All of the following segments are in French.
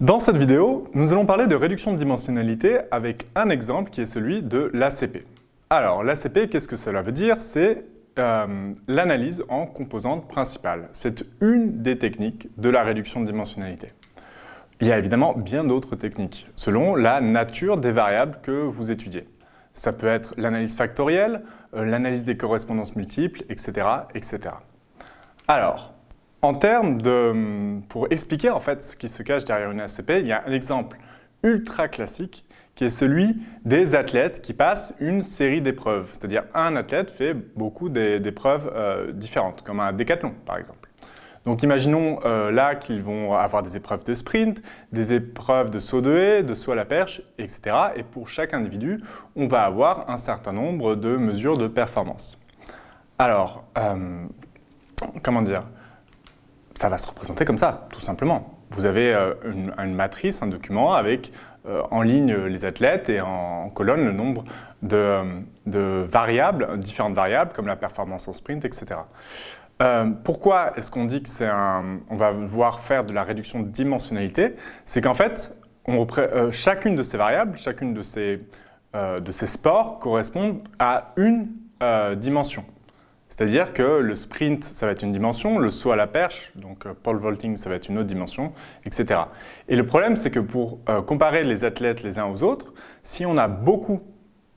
Dans cette vidéo, nous allons parler de réduction de dimensionnalité avec un exemple qui est celui de l'ACP. Alors, l'ACP, qu'est-ce que cela veut dire? C'est euh, l'analyse en composantes principales. C'est une des techniques de la réduction de dimensionnalité. Il y a évidemment bien d'autres techniques, selon la nature des variables que vous étudiez. Ça peut être l'analyse factorielle, euh, l'analyse des correspondances multiples, etc. etc. Alors, en termes de... Pour expliquer en fait ce qui se cache derrière une ACP, il y a un exemple ultra classique qui est celui des athlètes qui passent une série d'épreuves. C'est-à-dire un athlète fait beaucoup d'épreuves euh, différentes, comme un décathlon par exemple. Donc imaginons euh, là qu'ils vont avoir des épreuves de sprint, des épreuves de saut de haie, de saut à la perche, etc. Et pour chaque individu, on va avoir un certain nombre de mesures de performance. Alors, euh, comment dire? Ça va se représenter comme ça, tout simplement. Vous avez euh, une, matrice, un document avec euh, en ligne les athlètes et en, colonne le nombre de, variables, différentes variables comme la performance en sprint, etc. Euh, pourquoi est-ce qu'on dit qu'on va voir faire de la réduction de dimensionnalité? C'est qu'en fait, on chacune de ces variables, chacune de ces, de ces sports correspond à une dimension. C'est-à-dire que le sprint, ça va être une dimension, le saut à la perche, donc euh, pole vaulting, ça va être une autre dimension, etc. Et le problème, c'est que pour euh, comparer les athlètes les uns aux autres, si on a beaucoup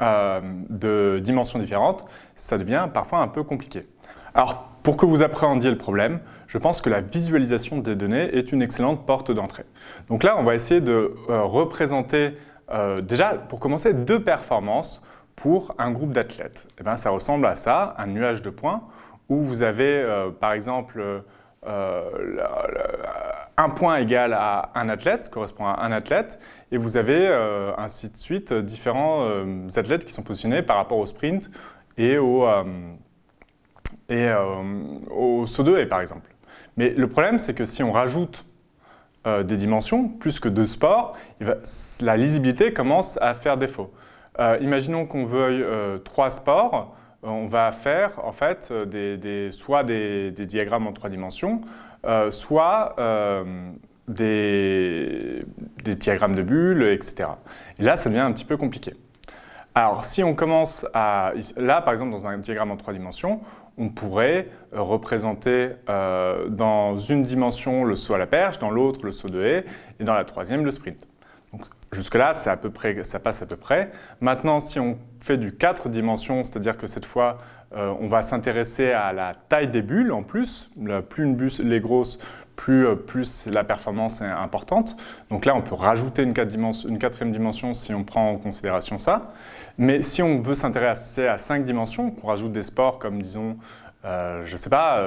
euh, de dimensions différentes, ça devient parfois un peu compliqué. Alors, pour que vous appréhendiez le problème, je pense que la visualisation des données est une excellente porte d'entrée. Donc là, on va essayer de représenter, déjà, pour commencer, deux performances pour un groupe d'athlètes eh ben, Ça ressemble à ça, un nuage de points, où vous avez euh, par exemple euh, un point égal à un athlète, correspond à un athlète, et vous avez euh, ainsi de suite différents athlètes qui sont positionnés par rapport au sprint et au, et, au saut de haie par exemple. Mais le problème c'est que si on rajoute des dimensions, plus que deux sports, la lisibilité commence à faire défaut. Euh, imaginons qu'on veuille euh, trois sports, euh, on va faire en fait soit des, diagrammes en trois dimensions, soit des, diagrammes de bulles, etc. Et là, ça devient un petit peu compliqué. Alors, si on commence à... Là, par exemple, dans un diagramme en trois dimensions, on pourrait représenter dans une dimension le saut à la perche, dans l'autre le saut de haie, et dans la troisième le sprint. Jusque-là, ça passe à peu près. Maintenant, si on fait du 4 dimensions, c'est-à-dire que cette fois, euh, on va s'intéresser à la taille des bulles en plus. plus une bulle est grosse, plus, euh, plus, la performance est importante. Donc là, on peut rajouter une, quatrième dimension si on prend en considération ça. Mais si on veut s'intéresser à 5 dimensions, qu'on rajoute des sports comme, disons, euh, je ne sais pas,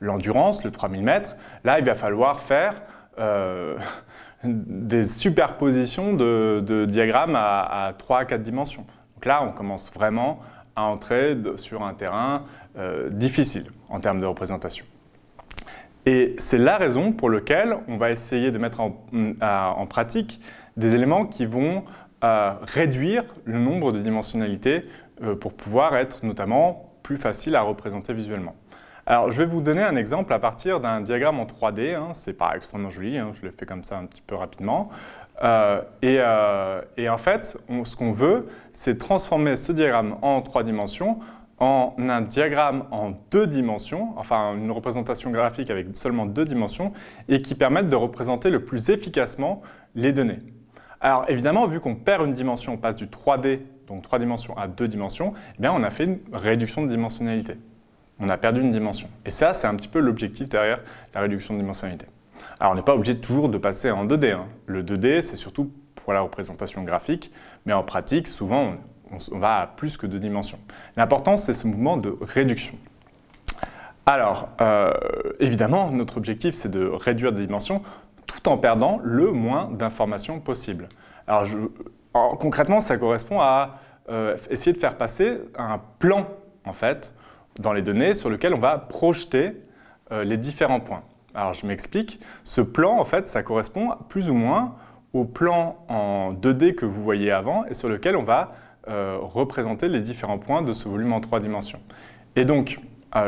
l'endurance, le 3000 mètres, là, il va falloir faire des superpositions de, diagrammes à, 3 à 4 dimensions. Donc là, on commence vraiment à entrer sur un terrain euh, difficile en termes de représentation. Et c'est la raison pour laquelle on va essayer de mettre en, pratique des éléments qui vont euh, réduire le nombre de dimensionnalités euh, pour pouvoir être notamment plus facile à représenter visuellement. Alors, je vais vous donner un exemple à partir d'un diagramme en 3D. Hein. C'est pas extrêmement joli, hein. je le fais comme ça un petit peu rapidement. Euh, euh, et, en fait, ce qu'on veut, c'est transformer ce diagramme en trois dimensions en un diagramme en deux dimensions, enfin une représentation graphique avec seulement deux dimensions, et qui permette de représenter le plus efficacement les données. Alors évidemment, vu qu'on perd une dimension, on passe du 3D, donc trois dimensions, à deux dimensions, eh bien on a fait une réduction de dimensionnalité on a perdu une dimension. Et ça, c'est un petit peu l'objectif derrière la réduction de dimensionnalité. Alors, on n'est pas obligé toujours de passer en 2D. Hein. Le 2D, c'est surtout pour la représentation graphique, mais en pratique, souvent, on, va à plus que deux dimensions. L'important, c'est ce mouvement de réduction. Alors, euh, évidemment, notre objectif, c'est de réduire des dimensions tout en perdant le moins d'informations possible. Alors, concrètement, ça correspond à euh, essayer de faire passer un plan, en fait, dans les données sur lequel on va projeter euh, les différents points. Alors je m'explique, ce plan en fait ça correspond plus ou moins au plan en 2D que vous voyez avant et sur lequel on va euh, représenter les différents points de ce volume en trois dimensions. Et donc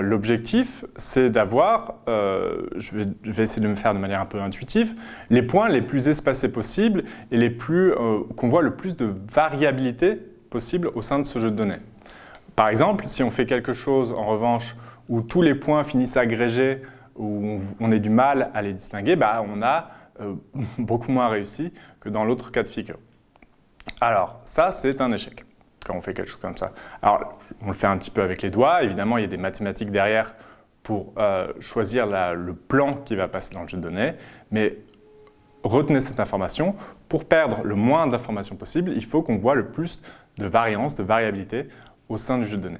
L'objectif, c'est d'avoir, je, vais, essayer de me faire de manière un peu intuitive, les points les plus espacés possibles et les plus qu'on voit le plus de variabilité possible au sein de ce jeu de données. Par exemple, si on fait quelque chose, en revanche, où tous les points finissent agrégés, où on, a du mal à les distinguer, bah, on a beaucoup moins réussi que dans l'autre cas de figure. Alors, ça, c'est un échec quand on fait quelque chose comme ça. Alors, on le fait un petit peu avec les doigts. Évidemment, il y a des mathématiques derrière pour euh, choisir le plan qui va passer dans le jeu de données. Mais retenez cette information. Pour perdre le moins d'informations possible, il faut qu'on voit le plus de variance, de variabilité au sein du jeu de données.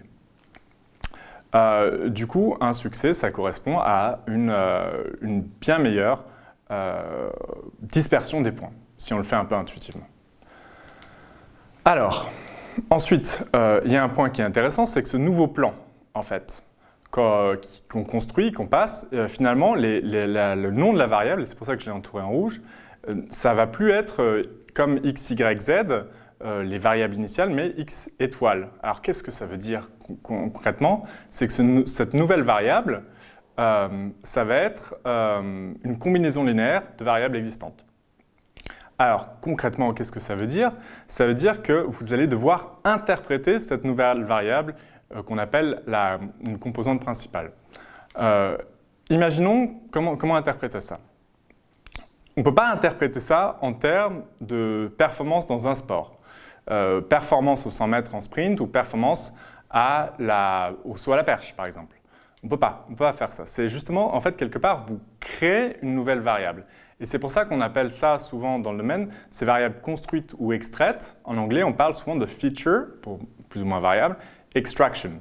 Euh, du coup, un succès, ça correspond à une, euh, bien meilleure dispersion des points, si on le fait un peu intuitivement. Alors, Ensuite, euh, il y a un point qui est intéressant, c'est que ce nouveau plan, en fait, qu'on construit, qu'on passe, euh, finalement, le nom de la variable, c'est pour ça que je l'ai entouré en rouge, euh, ça va plus être comme x, y, z, les variables initiales, mais x étoile. Alors, qu'est-ce que ça veut dire concrètement? C'est que cette nouvelle variable, ça va être une combinaison linéaire de variables existantes. Alors concrètement, qu'est-ce que ça veut dire? Ça veut dire que vous allez devoir interpréter cette nouvelle variable euh, qu'on appelle une composante principale. Euh, imaginons comment interpréter ça. On ne peut pas interpréter ça en termes de performance dans un sport. Euh, performance au 100 mètres en sprint ou performance à la, au saut à la perche, par exemple. On ne peut pas, on peut pas faire ça. C'est justement, en fait, quelque part, vous créez une nouvelle variable. Et c'est pour ça qu'on appelle ça souvent dans le domaine, ces variables construites ou extraites. En anglais, on parle souvent de feature, pour plus ou moins variable, extraction.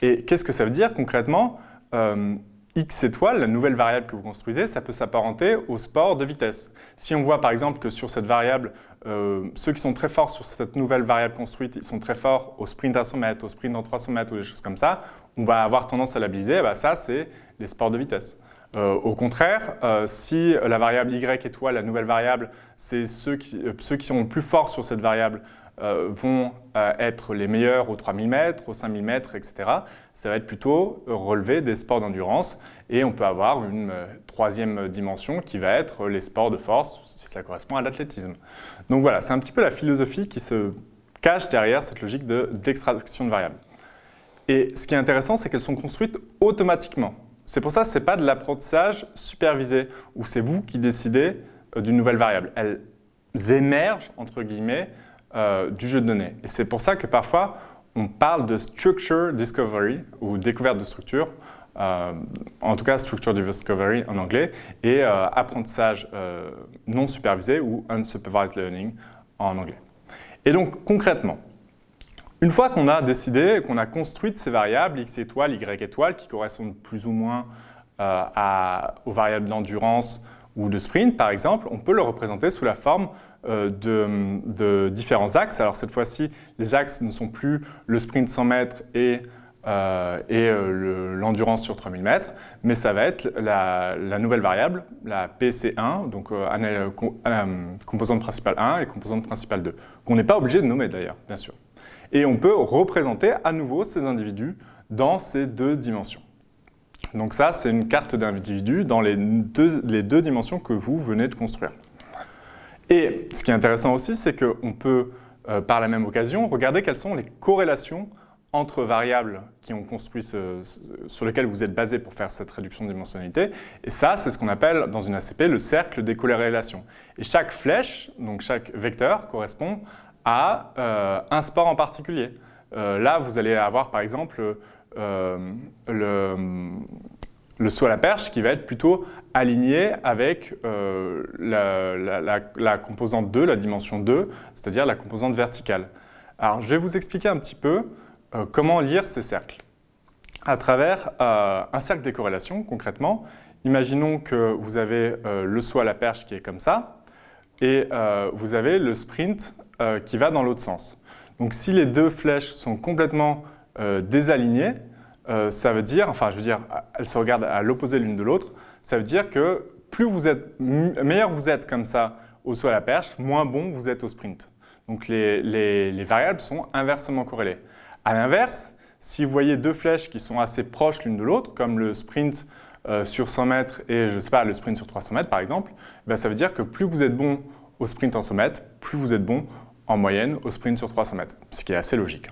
Et qu'est-ce que ça veut dire concrètement? Euh, x étoile, la nouvelle variable que vous construisez, ça peut s'apparenter au sport de vitesse. Si on voit par exemple que sur cette variable, euh, ceux qui sont très forts sur cette nouvelle variable construite, ils sont très forts au sprint à 100 mètres, au sprint en 300 mètres ou des choses comme ça, on va avoir tendance à labelliser, bah ça c'est les sports de vitesse. Euh, au contraire, euh, si la variable y étoile, la nouvelle variable, c'est ceux qui, ceux qui sont plus forts sur cette variable vont être les meilleurs aux 3000 mètres, aux 5000 mètres, etc. Ça va être plutôt relevé des sports d'endurance et on peut avoir une troisième dimension qui va être les sports de force, si ça correspond à l'athlétisme. Donc voilà, c'est un petit peu la philosophie qui se cache derrière cette logique d'extraction de variables. Et ce qui est intéressant, c'est qu'elles sont construites automatiquement. C'est pour ça que ce n'est pas de l'apprentissage supervisé, où c'est vous qui décidez euh, d'une nouvelle variable. Elles émergent, entre guillemets, euh, du jeu de données. Et c'est pour ça que parfois, on parle de structure discovery, ou découverte de structure, euh, en tout cas structure discovery en anglais, et apprentissage non supervisé ou unsupervised learning en anglais. Et donc concrètement, une fois qu'on a décidé, qu'on a construit ces variables, x étoile, y étoile, qui correspondent plus ou moins euh, aux variables d'endurance ou de sprint, par exemple, on peut le représenter sous la forme euh, de, différents axes. Alors cette fois-ci, les axes ne sont plus le sprint 100 mètres et, euh, l'endurance sur 3000 mètres, mais ça va être la, nouvelle variable, la PC1, donc composante principale 1 et composante principale 2, qu'on n'est pas obligé de nommer d'ailleurs, bien sûr. Et on peut représenter à nouveau ces individus dans ces deux dimensions. Donc ça, c'est une carte d'individus dans les deux, les deux dimensions que vous venez de construire. Et ce qui est intéressant aussi, c'est qu'on peut, euh, par la même occasion, regarder quelles sont les corrélations entre variables qui ont sur lesquelles vous êtes basé pour faire cette réduction de dimensionnalité. Et ça, c'est ce qu'on appelle dans une ACP le cercle des corrélations. Et chaque flèche, donc chaque vecteur, correspond à euh, un sport en particulier. Euh, là, vous allez avoir par exemple euh, le, saut à la perche qui va être plutôt aligné avec la, composante 2, la dimension 2, c'est-à-dire la composante verticale. Alors, je vais vous expliquer un petit peu comment lire ces cercles. À travers un cercle des corrélations, concrètement, imaginons que vous avez le saut à la perche qui est comme ça, et vous avez le sprint euh, qui va dans l'autre sens. Donc si les deux flèches sont complètement euh, désalignées, euh, ça veut dire, enfin je veux dire, elles se regardent à l'opposé l'une de l'autre, ça veut dire que plus vous êtes, meilleur vous êtes comme ça au saut à la perche, moins bon vous êtes au sprint. Donc les, les variables sont inversement corrélées. À l'inverse, si vous voyez deux flèches qui sont assez proches l'une de l'autre, comme le sprint euh, sur 100 mètres et je sais pas, le sprint sur 300 mètres par exemple, ben, ça veut dire que plus vous êtes bon au sprint en 100 mètres, plus vous êtes bon en moyenne au sprint sur 300 mètres, ce qui est assez logique.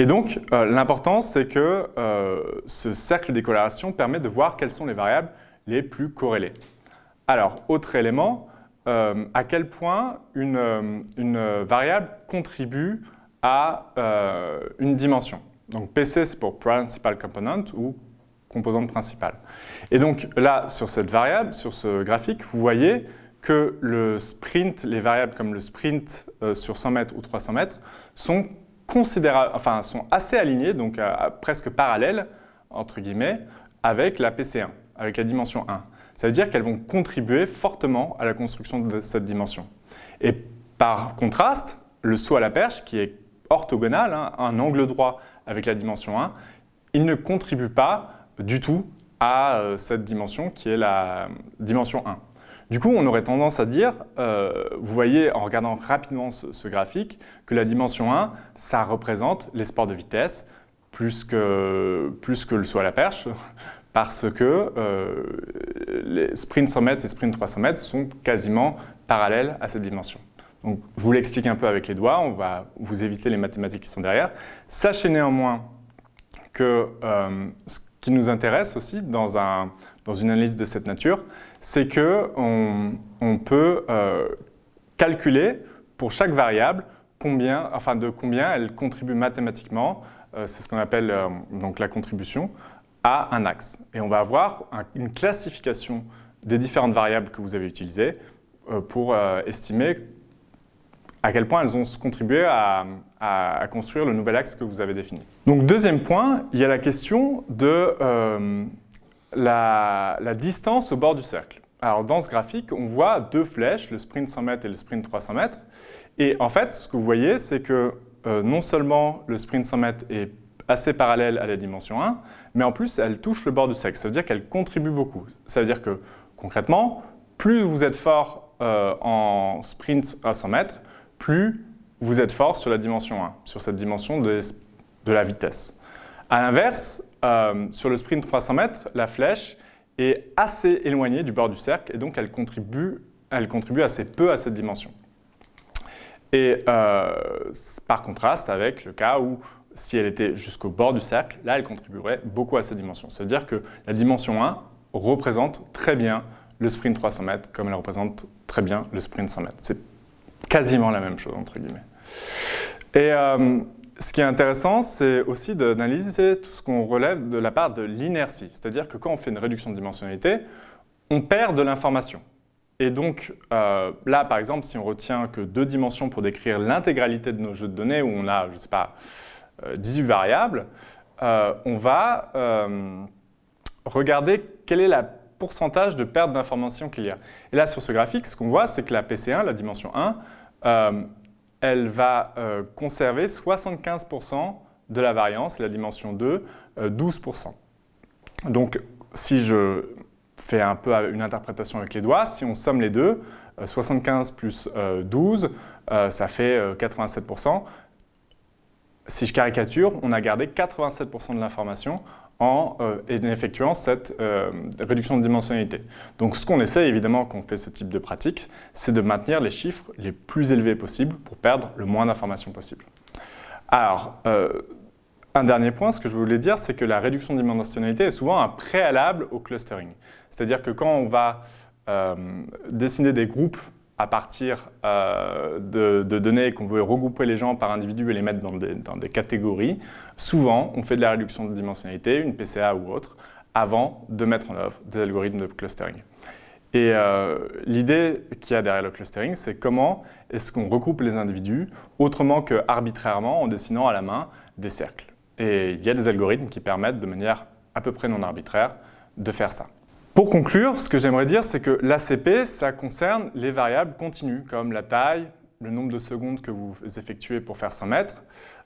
Et donc, euh, l'important, c'est que euh, ce cercle des permet de voir quelles sont les variables les plus corrélées. Alors, autre élément, à quel point une, variable contribue à une dimension. Donc PC, c'est pour Principal Component ou composante principale. Et donc là, sur cette variable, sur ce graphique, vous voyez que le sprint, les variables comme le sprint euh, sur 100 mètres ou 300 mètres sont, sont assez alignées, donc presque parallèles, entre guillemets, avec la PC1, avec la dimension 1. Ça veut dire qu'elles vont contribuer fortement à la construction de cette dimension. Et par contraste, le saut à la perche, qui est orthogonal, hein, un angle droit avec la dimension 1, il ne contribue pas du tout à euh, cette dimension qui est la dimension 1. Du coup, on aurait tendance à dire, euh, vous voyez en regardant rapidement ce, graphique, que la dimension 1, ça représente les sports de vitesse plus que, plus le saut à la perche, parce que euh, les sprints 100 mètres et sprints 300 mètres sont quasiment parallèles à cette dimension. Donc, je vous l'explique un peu avec les doigts, on va vous éviter les mathématiques qui sont derrière. Sachez néanmoins que ce qui nous intéresse aussi dans une analyse de cette nature, c'est qu'on on peut euh, calculer pour chaque variable combien, enfin de combien elle contribue mathématiquement, euh, c'est ce qu'on appelle euh, donc la contribution, à un axe. Et on va avoir une classification des différentes variables que vous avez utilisées pour estimer à quel point elles ont contribué à, construire le nouvel axe que vous avez défini. Donc deuxième point, il y a la question de la, distance au bord du cercle. Alors dans ce graphique, on voit deux flèches, le sprint 100 mètres et le sprint 300 mètres. Et en fait, ce que vous voyez, c'est que euh, non seulement le sprint 100 mètres est assez parallèle à la dimension 1, mais en plus, elle touche le bord du cercle. Ça veut dire qu'elle contribue beaucoup. Ça veut dire que, concrètement, plus vous êtes fort euh, en sprint à 100 mètres, plus vous êtes fort sur la dimension 1, sur cette dimension de, la vitesse. A l'inverse, euh, sur le sprint 300 mètres, la flèche est assez éloignée du bord du cercle et donc elle contribue, assez peu à cette dimension. Et euh, par contraste avec le cas où si elle était jusqu'au bord du cercle, là elle contribuerait beaucoup à cette dimension. Ça veut dire que la dimension 1 représente très bien le sprint 300 mètres comme elle représente très bien le sprint 100 mètres quasiment la même chose, entre guillemets. Et euh, ce qui est intéressant, c'est aussi d'analyser tout ce qu'on relève de la part de l'inertie. C'est-à-dire que quand on fait une réduction de dimensionnalité, on perd de l'information. Et donc, euh, là, par exemple, si on retient que deux dimensions pour décrire l'intégralité de nos jeux de données, où on a, je ne sais pas, 18 euh, variables, on va regarder quelle est la pourcentage de perte d'information qu'il y a. Et là, sur ce graphique, ce qu'on voit, c'est que la PC1, la dimension 1, euh, elle va euh, conserver 75% de la variance, la dimension 2, 12%. Euh, Donc, si je fais un peu une interprétation avec les doigts, si on somme les deux, 75 plus 12, ça fait 87%. Si je caricature, on a gardé 87% de l'information en euh, effectuant cette euh, réduction de dimensionnalité. Donc ce qu'on essaie évidemment quand on fait ce type de pratique, c'est de maintenir les chiffres les plus élevés possibles pour perdre le moins d'informations possible. Alors, euh, un dernier point, ce que je voulais dire, c'est que la réduction de dimensionnalité est souvent un préalable au clustering. C'est-à-dire que quand on va dessiner des groupes à partir euh, de, données qu'on veut regrouper les gens par individu et les mettre dans des, catégories, souvent on fait de la réduction de dimensionnalité, une PCA ou autre, avant de mettre en œuvre des algorithmes de clustering. Et euh, l'idée qu'il y a derrière le clustering, c'est comment est-ce qu'on regroupe les individus autrement que arbitrairement en dessinant à la main des cercles. Et il y a des algorithmes qui permettent de manière à peu près non arbitraire de faire ça. Pour conclure, ce que j'aimerais dire, c'est que l'ACP, ça concerne les variables continues, comme la taille, le nombre de secondes que vous effectuez pour faire 100 mètres.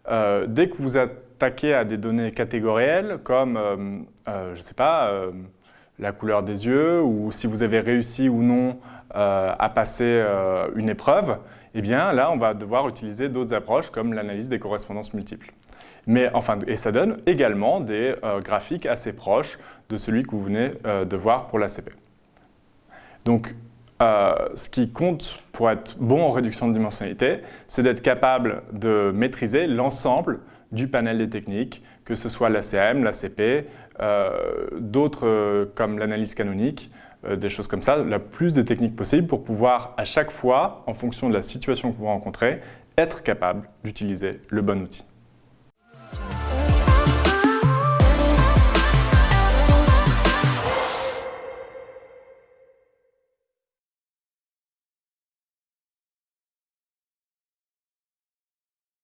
Euh, dès que vous attaquez à des données catégorielles, comme, euh, euh, je ne sais pas, la couleur des yeux, ou si vous avez réussi ou non à passer une épreuve, eh bien là, on va devoir utiliser d'autres approches, comme l'analyse des correspondances multiples. Mais, enfin, et ça donne également des euh, graphiques assez proches de celui que vous venez euh, de voir pour l'ACP. Donc, euh, ce qui compte pour être bon en réduction de dimensionnalité, c'est d'être capable de maîtriser l'ensemble du panel des techniques, que ce soit l'ACM, l'ACP, d'autres comme l'analyse canonique, des choses comme ça, la plus de techniques possibles pour pouvoir à chaque fois, en fonction de la situation que vous rencontrez, être capable d'utiliser le bon outil.